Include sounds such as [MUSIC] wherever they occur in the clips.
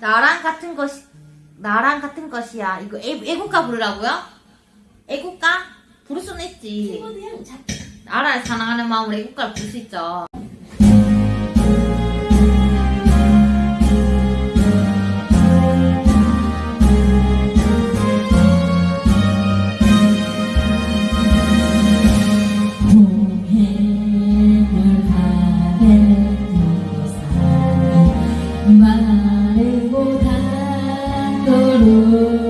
나랑 같은 것이 나랑 같은 것이야. 이거 애, 애국가 부르라고요? 애국가? 부를 수는 있지. 나라를 사랑하는 마음으로 애국가를 부를 수 있죠. 마르고 You.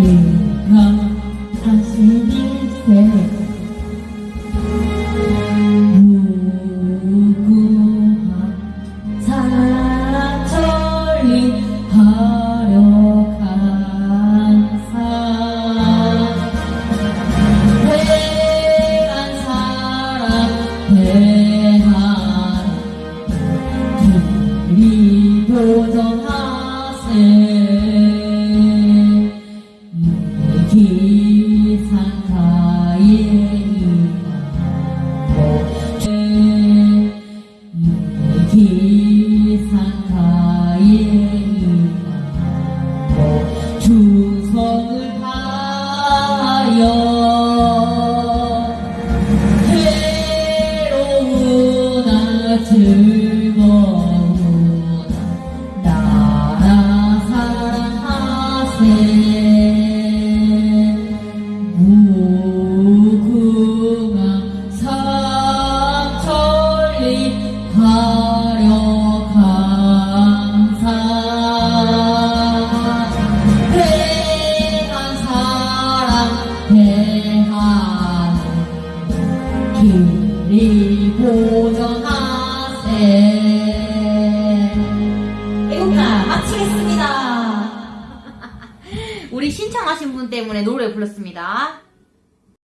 일감하시길 주성을 하여 괴로우나 즐 길이 보전하세 애국가 마치겠습니다. [LAUGHS] 우리 신청하신 분 때문에 노래 불렀습니다.